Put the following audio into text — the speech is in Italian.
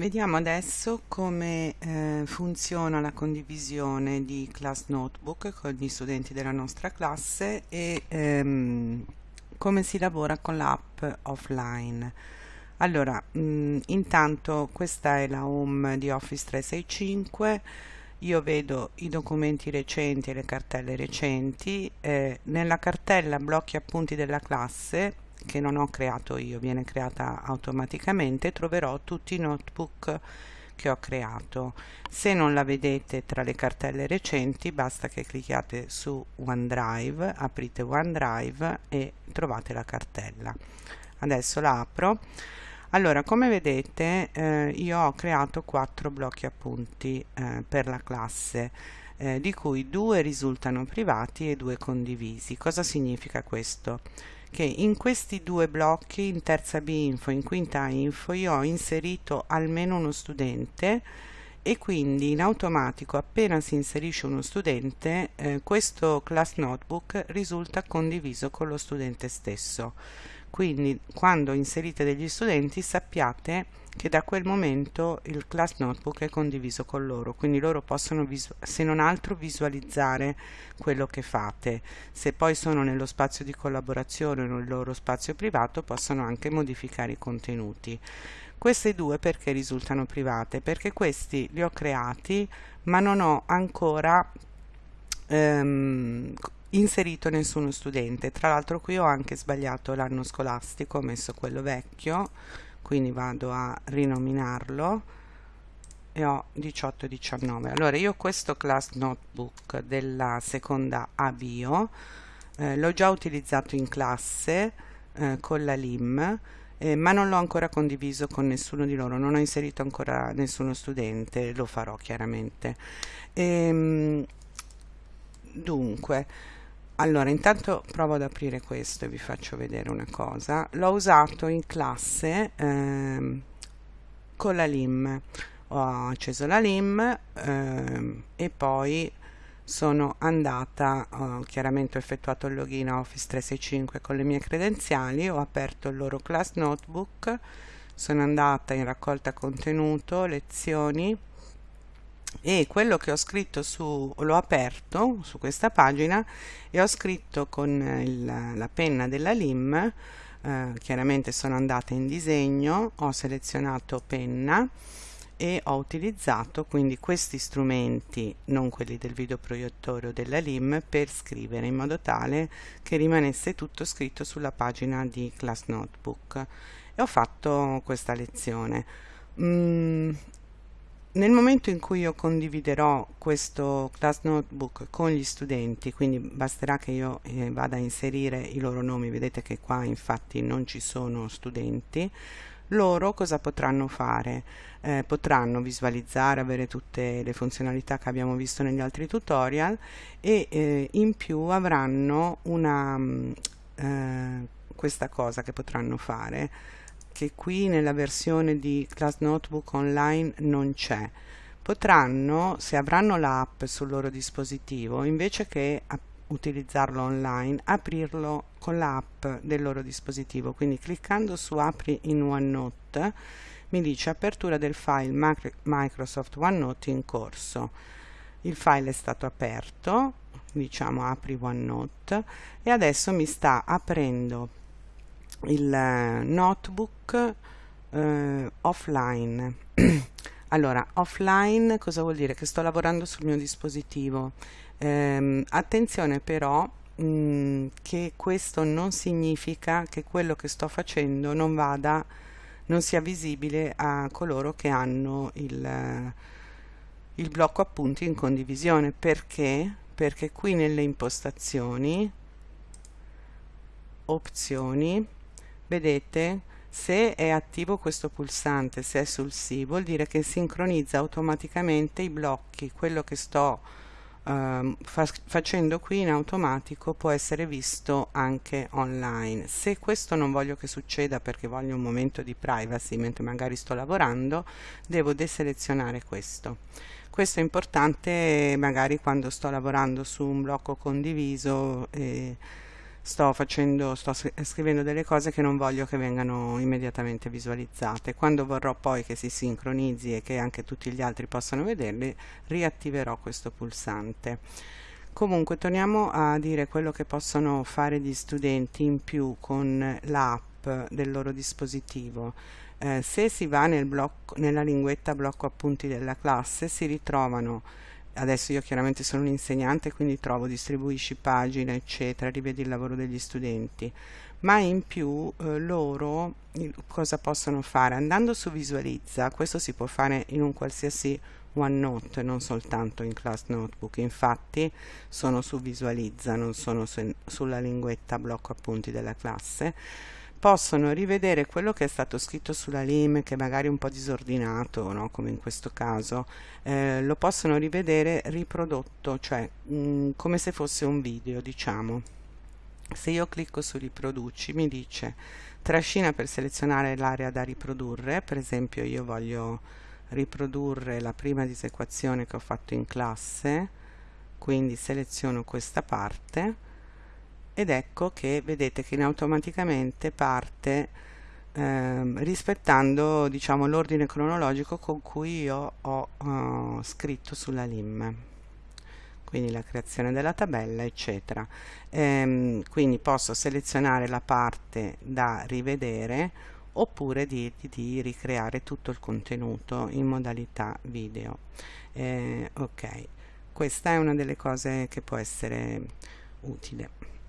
Vediamo adesso come eh, funziona la condivisione di Class Notebook con gli studenti della nostra classe e ehm, come si lavora con l'app offline. Allora, mh, mm, intanto questa è la home di Office 365, io vedo i documenti recenti e le cartelle recenti, eh, nella cartella blocchi appunti della classe che non ho creato io, viene creata automaticamente, troverò tutti i notebook che ho creato. Se non la vedete tra le cartelle recenti basta che clicchiate su OneDrive, aprite OneDrive e trovate la cartella. Adesso la apro. Allora, come vedete eh, io ho creato quattro blocchi appunti eh, per la classe eh, di cui due risultano privati e due condivisi. Cosa significa questo? Che in questi due blocchi, in terza B info e in quinta info, io ho inserito almeno uno studente e quindi in automatico appena si inserisce uno studente eh, questo class notebook risulta condiviso con lo studente stesso quindi quando inserite degli studenti sappiate che da quel momento il class notebook è condiviso con loro. Quindi loro possono se non altro visualizzare quello che fate. Se poi sono nello spazio di collaborazione o nel loro spazio privato possono anche modificare i contenuti. Queste due perché risultano private? Perché questi li ho creati ma non ho ancora ehm, inserito nessuno studente. Tra l'altro qui ho anche sbagliato l'anno scolastico ho messo quello vecchio quindi vado a rinominarlo e ho 18 e 19 allora io questo class notebook della seconda avvio eh, l'ho già utilizzato in classe eh, con la lim eh, ma non l'ho ancora condiviso con nessuno di loro non ho inserito ancora nessuno studente lo farò chiaramente. Ehm, dunque allora intanto provo ad aprire questo e vi faccio vedere una cosa. L'ho usato in classe ehm, con la lim. Ho acceso la lim ehm, e poi sono andata ho chiaramente ho effettuato il login a Office 365 con le mie credenziali ho aperto il loro class notebook sono andata in raccolta contenuto lezioni e quello che ho scritto su l'ho aperto su questa pagina e ho scritto con il, la penna della lim eh, chiaramente sono andata in disegno ho selezionato penna e ho utilizzato quindi questi strumenti non quelli del videoproiettore o della lim per scrivere in modo tale che rimanesse tutto scritto sulla pagina di class notebook. E ho fatto questa lezione. Mm, nel momento in cui io condividerò questo class notebook con gli studenti quindi basterà che io eh, vada a inserire i loro nomi vedete che qua infatti non ci sono studenti loro cosa potranno fare? Eh, potranno visualizzare, avere tutte le funzionalità che abbiamo visto negli altri tutorial e eh, in più avranno una, mm, eh, questa cosa che potranno fare che qui nella versione di Class Notebook Online non c'è. Potranno, se avranno l'app sul loro dispositivo, invece che utilizzarlo online, aprirlo con l'app del loro dispositivo. Quindi cliccando su Apri in OneNote mi dice apertura del file Microsoft OneNote in corso. Il file è stato aperto, diciamo apri OneNote e adesso mi sta aprendo il eh, notebook eh, offline. Allora offline cosa vuol dire? Che sto lavorando sul mio dispositivo. Ehm, attenzione però mh, mm, che questo non significa che quello che sto facendo non vada non sia visibile a coloro che hanno il, il blocco appunti in condivisione. Perché? Perché qui nelle impostazioni opzioni vedete se è attivo questo pulsante se è sul sì vuol dire che sincronizza automaticamente i blocchi. Quello che sto uh, fa facendo qui in automatico può essere visto anche online. Se questo non voglio che succeda perché voglio un momento di privacy mentre magari sto lavorando devo deselezionare questo. Questo è importante magari quando sto lavorando su un blocco condiviso eh, sto facendo, sto scrivendo delle cose che non voglio che vengano immediatamente visualizzate. Quando vorrò poi che si sincronizzi e che anche tutti gli altri possano vederli, riattiverò questo pulsante. Comunque torniamo a dire quello che possono fare gli studenti in più con l'app del loro dispositivo. Eh, se si va nel blocco, nella linguetta blocco appunti della classe si ritrovano adesso io chiaramente sono un insegnante quindi trovo distribuisci pagine eccetera rivedi il lavoro degli studenti. Ma in più eh, loro cosa possono fare? Andando su visualizza questo si può fare in un qualsiasi OneNote non soltanto in Class Notebook. Infatti sono su visualizza non sono su, sulla linguetta blocco appunti della classe possono rivedere quello che è stato scritto sulla LIM che magari è un po' disordinato no? come in questo caso eh, lo possono rivedere riprodotto cioè mh, mm, come se fosse un video diciamo se io clicco su riproduci mi dice trascina per selezionare l'area da riprodurre per esempio io voglio riprodurre la prima disequazione che ho fatto in classe quindi seleziono questa parte ed ecco che vedete che in automaticamente parte ehm, rispettando diciamo l'ordine cronologico con cui io ho uh, scritto sulla LIM quindi la creazione della tabella eccetera. Ehm, quindi posso selezionare la parte da rivedere oppure di, di, ricreare tutto il contenuto in modalità video. Eh, ok. Questa è una delle cose che può essere utile